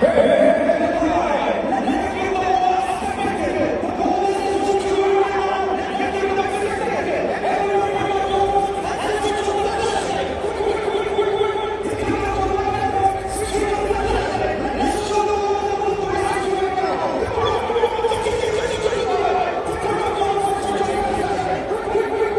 Hey!